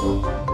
Música